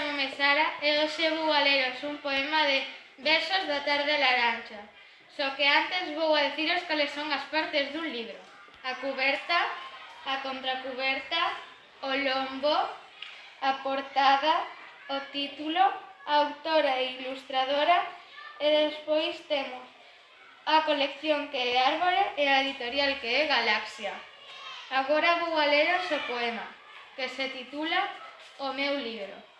chamome Sara e hoxe vou a leros un poema de versos da tarde laranxa. Só que antes vou a deciros cales son as partes dun libro. A cuberta, a contracuberta, o lombo, a portada, o título, a autora e ilustradora e despois temos a colección que é Árbore e a editorial que é Galaxia. Agora vou a leros o poema, que se titula O meu libro.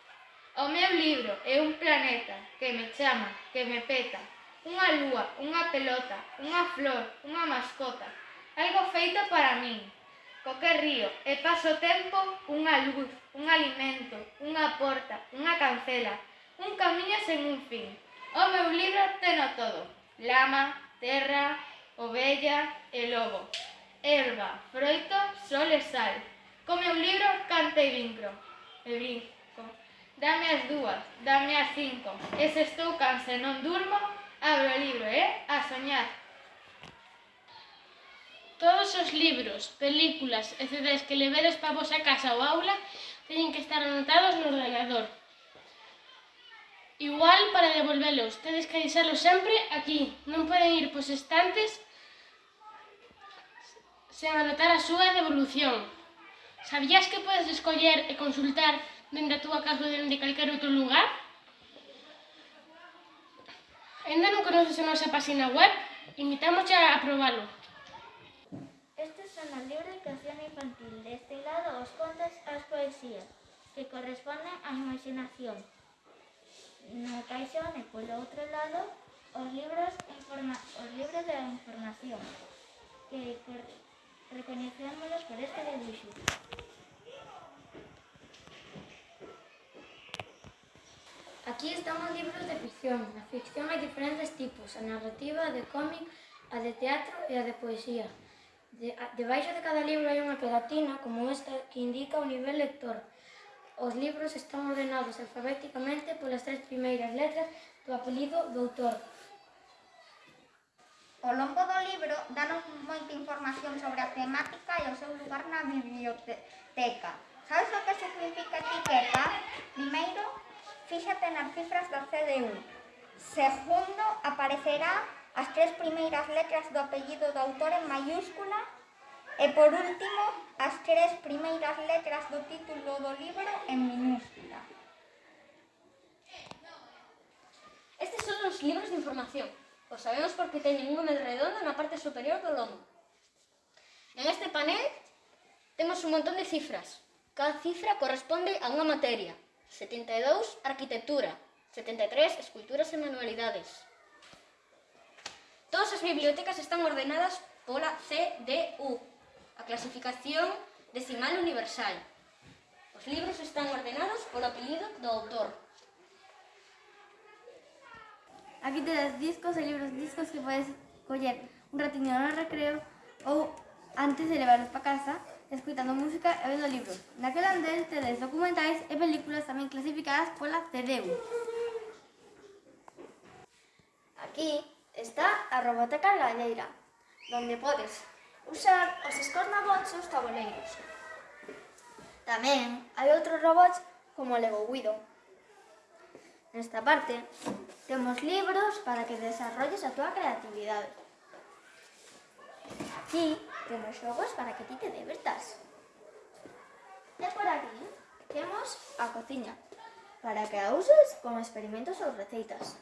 O meu libro é un planeta que me chama, que me peta, unha lúa, unha pelota, unha flor, unha mascota, algo feito para min. Co que río e paso tempo unha luz, un alimento, unha porta, unha cancela, un camiño sen un fin. O meu libro teno todo, lama, terra, ovella e lobo, erva, froito, sol e sal. Co meu libro cante e vincro, e vincro. Dame as dúas, dame as cinco. E se estou cansa e non durmo, abro o libro, e eh? a soñar. Todos os libros, películas e CDs que levedes para vosa casa ou aula teñen que estar anotados no ordenador. Igual para devolvelos, tedes que deixalos sempre aquí. Non poden ir pos estantes sen anotar a súa devolución. Sabías que podes escoller e consultar dende a túa casa ou dende calquer outro lugar? Ainda non conoces a nosa página web? Invitamos a probalo. Estes son os libros de educación infantil. Deste lado os contos as poesías, que corresponden á imaginación. No caixón e polo outro lado os libros, informa os libros de información, que recoñecémolos por este dibuixo. Aquí están os libros de ficción. Na ficción hai diferentes tipos, a narrativa, a de cómic, a de teatro e a de poesía. De, a, debaixo de cada libro hai unha pegatina, como esta, que indica o nivel lector. Os libros están ordenados alfabéticamente polas tres primeiras letras do apelido do autor. O longo do libro danos moita información sobre a temática e o seu lugar na biblioteca. Sabes o que significa etiqueta? Primeiro, Fíxate nas cifras da CDU. Segundo, aparecerá as tres primeiras letras do apellido do autor en mayúscula e, por último, as tres primeiras letras do título do libro en minúscula. Estes son os libros de información. O sabemos porque teñen un número redondo na parte superior do lomo. En este panel temos un montón de cifras. Cada cifra corresponde a unha materia. 72, Arquitectura. 73, Esculturas e Manualidades. Todas as bibliotecas están ordenadas pola CDU, a Clasificación Decimal Universal. Os libros están ordenados polo apelido do autor. Aquí tedes discos e libros discos que podes coller un ratiño no recreo ou antes de levarlos para casa escuitando música e vendo libros. Naquel andén tedes documentais e películas tamén clasificadas pola CDU. Aquí está a Roboteca Galleira, donde podes usar os escornabots e os taboleiros. Tamén hai outros robots como o Lego Guido. Nesta parte, temos libros para que desarrolles a túa creatividade. Aquí temos xogos para que ti te divertas. E por aquí temos a cociña, para que a uses como experimentos ou receitas.